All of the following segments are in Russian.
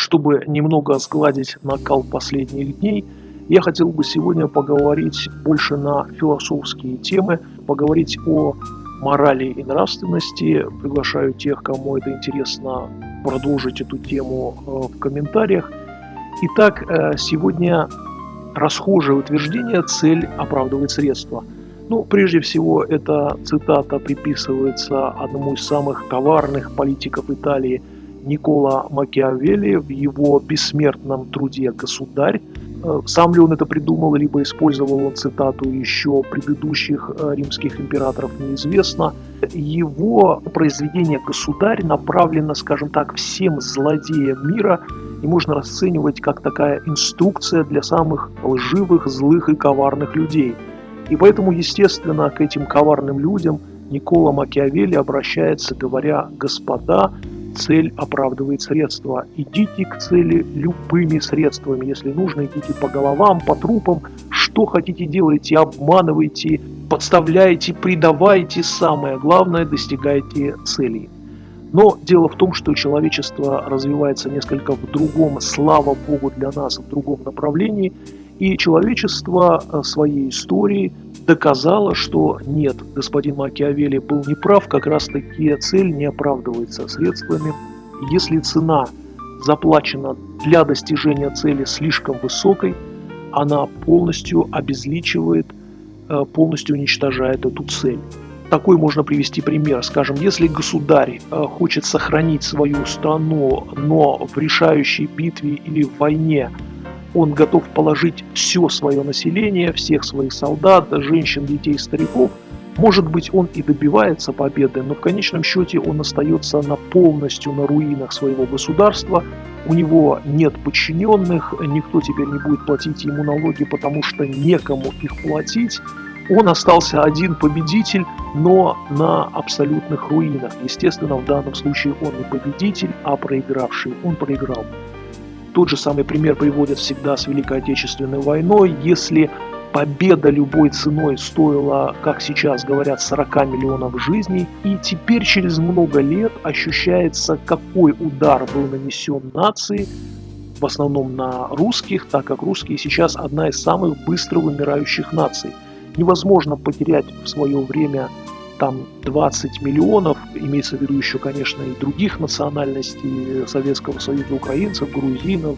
Чтобы немного сгладить накал последних дней, я хотел бы сегодня поговорить больше на философские темы, поговорить о морали и нравственности. Приглашаю тех, кому это интересно, продолжить эту тему э, в комментариях. Итак, э, сегодня расхожее утверждение «цель оправдывает средства». Ну, прежде всего, эта цитата приписывается одному из самых коварных политиков Италии Никола Макиавелли в его бессмертном труде «Государь», Э, сам ли он это придумал, либо использовал он цитату еще предыдущих э, римских императоров, неизвестно. Его произведение «Государь» направлено, скажем так, всем злодеям мира и можно расценивать как такая инструкция для самых лживых, злых и коварных людей. И поэтому, естественно, к этим коварным людям Никола Макиавелли обращается, говоря «Господа, цель оправдывает средства. Идите к цели любыми средствами. Если нужно, идите по головам, по трупам. Что хотите делайте, обманывайте, подставляйте, предавайте. Самое главное, достигайте целей. Но дело в том, что человечество развивается несколько в другом, слава Богу для нас, в другом направлении. И человечество э, своей историей доказало, что нет, господин Макиавелли был неправ, как раз таки цель не оправдывается средствами. Если цена заплачена для достижения цели слишком высокой, она полностью обезличивает, э, полностью уничтожает эту цель. Такой можно привести пример. Скажем, если государь э, хочет сохранить свою страну, но в решающей битве или в войне – он готов положить все свое население, всех своих солдат, женщин, детей, стариков. Может быть, он и добивается победы, но в конечном счете он остается на полностью на руинах своего государства. У него нет подчиненных, никто теперь не будет платить ему налоги, потому что некому их платить. Он остался один победитель, но на абсолютных руинах. Естественно, в данном случае он не победитель, а проигравший. Он проиграл. Тот же самый пример приводят всегда с Великой Отечественной войной. Если победа любой ценой стоила, как сейчас говорят, 40 миллионов жизней, и теперь через много лет ощущается, какой удар был нанесен нации, в основном на русских, так как русские сейчас одна из самых быстро вымирающих наций. Невозможно потерять в свое время там 20 миллионов, имеется в виду еще, конечно, и других национальностей Советского Союза, украинцев, грузинов,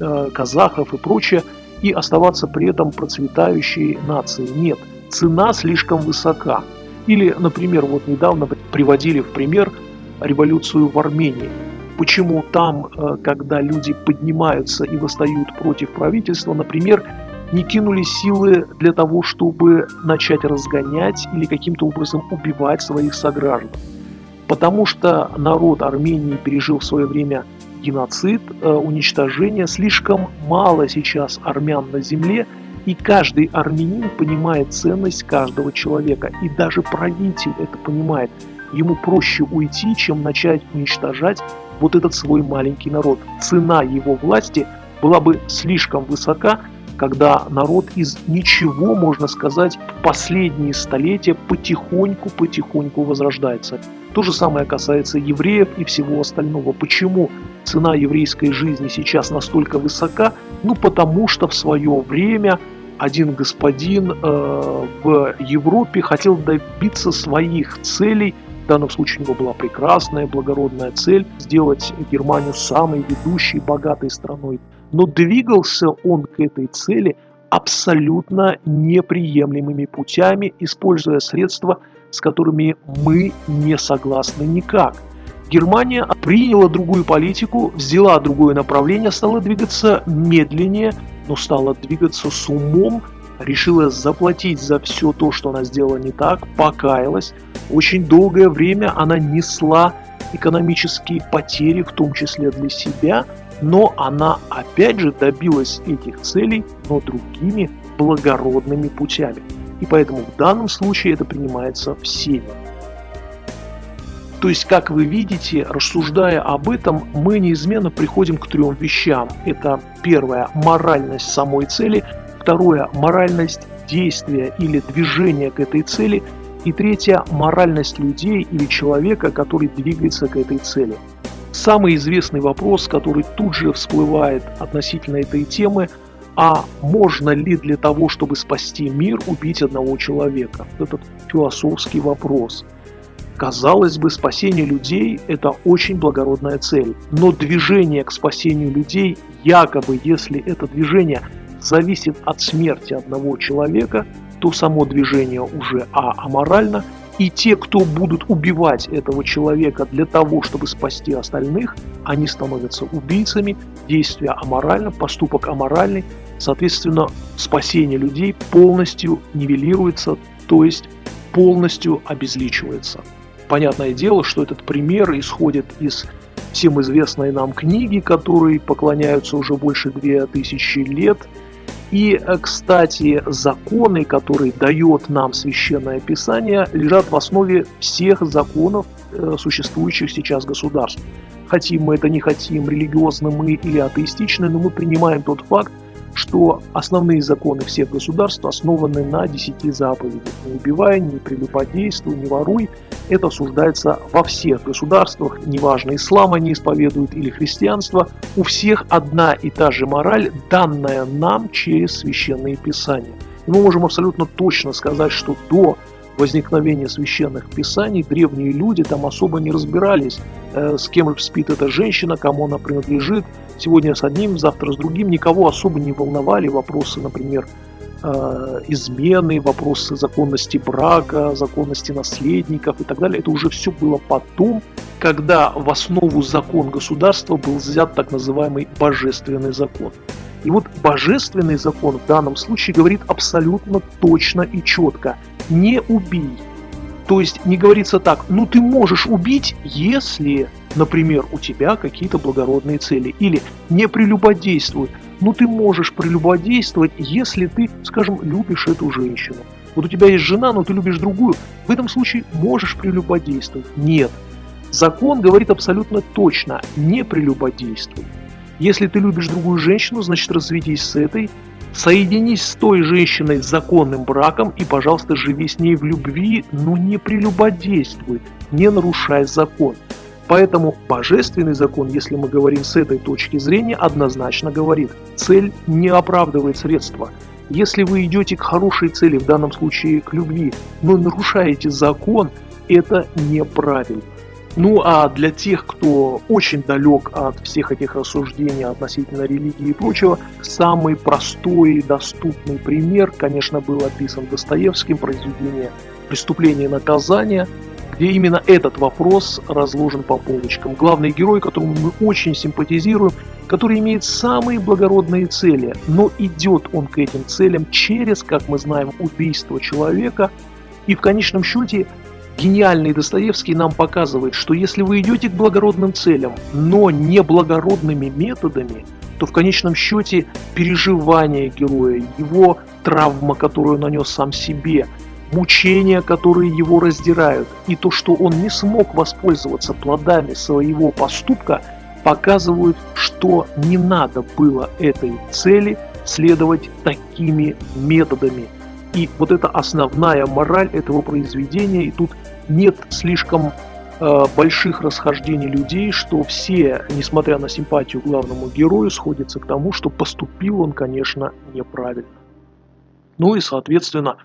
э, казахов и прочее, и оставаться при этом процветающей нацией. Нет, цена слишком высока. Или, например, вот недавно приводили в пример революцию в Армении. Почему там, э, когда люди поднимаются и восстают против правительства, например, не кинули силы для того, чтобы начать разгонять или каким-то образом убивать своих сограждан. Потому что народ Армении пережил в свое время геноцид, э, уничтожение. Слишком мало сейчас армян на земле, и каждый армянин понимает ценность каждого человека. И даже правитель это понимает. Ему проще уйти, чем начать уничтожать вот этот свой маленький народ. Цена его власти была бы слишком высока, когда народ из ничего, можно сказать, в последние столетия потихоньку-потихоньку возрождается. То же самое касается евреев и всего остального. Почему цена еврейской жизни сейчас настолько высока? Ну, потому что в свое время один господин э, в Европе хотел добиться своих целей. В данном случае у него была прекрасная, благородная цель сделать Германию самой ведущей, богатой страной но двигался он к этой цели абсолютно неприемлемыми путями, используя средства, с которыми мы не согласны никак. Германия приняла другую политику, взяла другое направление, стала двигаться медленнее, но стала двигаться с умом, решила заплатить за все то, что она сделала не так, покаялась. Очень долгое время она несла экономические потери, в том числе для себя, но она опять же добилась этих целей, но другими благородными путями. И поэтому в данном случае это принимается всеми. То есть, как вы видите, рассуждая об этом, мы неизменно приходим к трем вещам. Это первое – моральность самой цели, второе – моральность действия или движения к этой цели, и третье – моральность людей или человека, который двигается к этой цели. Самый известный вопрос, который тут же всплывает относительно этой темы, а можно ли для того, чтобы спасти мир, убить одного человека? Этот философский вопрос. Казалось бы, спасение людей – это очень благородная цель, но движение к спасению людей, якобы если это движение зависит от смерти одного человека, то само движение уже а аморально, и те, кто будут убивать этого человека для того, чтобы спасти остальных, они становятся убийцами, действие аморально, поступок аморальный, соответственно, спасение людей полностью нивелируется, то есть полностью обезличивается. Понятное дело, что этот пример исходит из всем известной нам книги, которой поклоняются уже больше 2000 лет – и, э, кстати, законы, которые дает нам Священное Писание, лежат в основе всех законов э, существующих сейчас государств. Хотим мы это, не хотим, религиозны мы или атеистичны, но мы принимаем тот факт, что основные законы всех государств основаны на десяти заповедях. Не убивай, не прелюбодействуй, не воруй. Это осуждается во всех государствах, неважно, ислам они исповедуют или христианство. У всех одна и та же мораль, данная нам через священные писания. И мы можем абсолютно точно сказать, что до возникновения священных писаний древние люди там особо не разбирались, э, с кем спит эта женщина, кому она принадлежит. Сегодня с одним, завтра с другим. Никого особо не волновали вопросы, например, э, измены, вопросы законности брака, законности наследников и так далее. Это уже все было потом, когда в основу закон государства был взят так называемый божественный закон. И вот божественный закон в данном случае говорит абсолютно точно и четко не убей. То есть не говорится так, ну ты можешь убить, если, например, у тебя какие-то благородные цели. Или не прелюбодействуй, ну ты можешь прелюбодействовать, если ты, скажем, любишь эту женщину. Вот у тебя есть жена, но ты любишь другую. В этом случае можешь прелюбодействовать. Нет. Закон говорит абсолютно точно, не прелюбодействуй. Если ты любишь другую женщину, значит разведись с этой, Соединись с той женщиной с законным браком и, пожалуйста, живи с ней в любви, но не прелюбодействуй, не нарушай закон. Поэтому божественный закон, если мы говорим с этой точки зрения, однозначно говорит, цель не оправдывает средства. Если вы идете к хорошей цели, в данном случае к любви, но нарушаете закон, это неправильно. Ну а для тех, кто очень далек от всех этих рассуждений относительно религии и прочего, самый простой и доступный пример, конечно, был описан Достоевским, произведение «Преступление и наказание», где именно этот вопрос разложен по полочкам. Главный герой, которому мы очень симпатизируем, который имеет самые благородные цели, но идет он к этим целям через, как мы знаем, убийство человека, и в конечном счете Гениальный Достоевский нам показывает, что если вы идете к благородным целям, но не благородными методами, то в конечном счете переживания героя, его травма, которую нанес сам себе, мучения, которые его раздирают, и то, что он не смог воспользоваться плодами своего поступка, показывают, что не надо было этой цели следовать такими методами, и вот это основная мораль этого произведения, и тут нет слишком э, больших расхождений людей, что все, несмотря на симпатию главному герою, сходятся к тому, что поступил он, конечно, неправильно. Ну и, соответственно,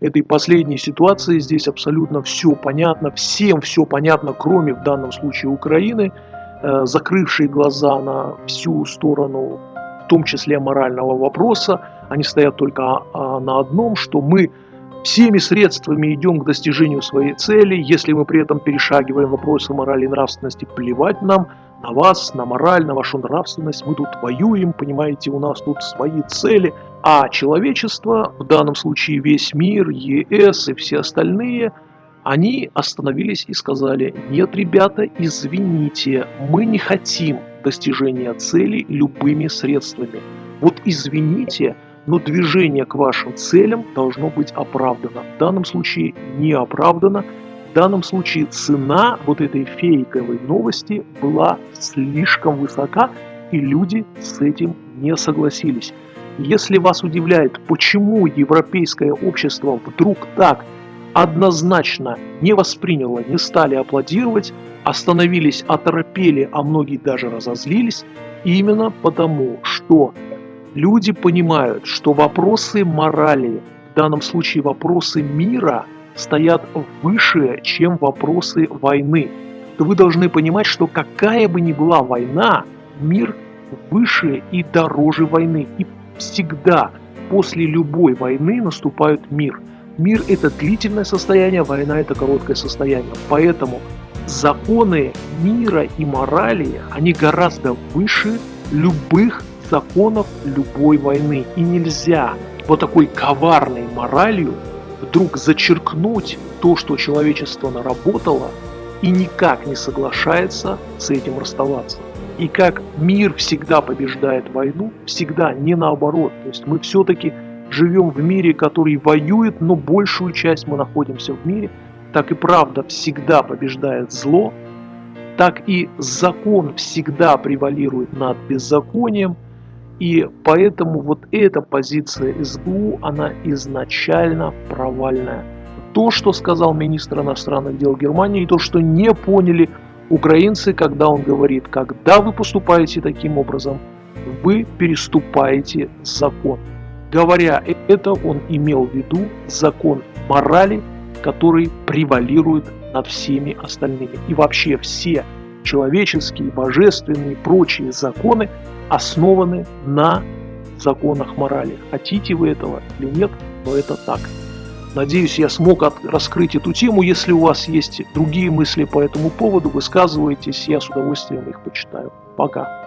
этой последней ситуации здесь абсолютно все понятно, всем все понятно, кроме в данном случае Украины, э, закрывшей глаза на всю сторону в том числе морального вопроса, они стоят только а, на одном, что мы всеми средствами идем к достижению своей цели, если мы при этом перешагиваем вопросы морали и нравственности, плевать нам на вас, на мораль, на вашу нравственность, мы тут воюем, понимаете, у нас тут свои цели, а человечество, в данном случае весь мир, ЕС и все остальные, они остановились и сказали, нет, ребята, извините, мы не хотим достижения цели любыми средствами. Вот извините, но движение к вашим целям должно быть оправдано. В данном случае не оправдано. В данном случае цена вот этой фейковой новости была слишком высока, и люди с этим не согласились. Если вас удивляет, почему европейское общество вдруг так однозначно не восприняло, не стали аплодировать, остановились, оторопели, а многие даже разозлились, именно потому, что люди понимают, что вопросы морали, в данном случае вопросы мира, стоят выше, чем вопросы войны. То вы должны понимать, что какая бы ни была война, мир выше и дороже войны. И всегда после любой войны наступает мир. Мир – это длительное состояние, война – это короткое состояние. Поэтому законы мира и морали, они гораздо выше любых законов любой войны. И нельзя вот такой коварной моралью вдруг зачеркнуть то, что человечество наработало, и никак не соглашается с этим расставаться. И как мир всегда побеждает войну, всегда не наоборот. То есть мы все-таки живем в мире, который воюет, но большую часть мы находимся в мире, так и правда всегда побеждает зло, так и закон всегда превалирует над беззаконием, и поэтому вот эта позиция СБУ, она изначально провальная. То, что сказал министр иностранных дел Германии, и то, что не поняли украинцы, когда он говорит, когда вы поступаете таким образом, вы переступаете закон. Говоря это, он имел в виду закон морали, который превалирует над всеми остальными. И вообще все человеческие, божественные и прочие законы основаны на законах морали. Хотите вы этого или нет, но это так. Надеюсь, я смог раскрыть эту тему. Если у вас есть другие мысли по этому поводу, высказывайтесь, я с удовольствием их почитаю. Пока.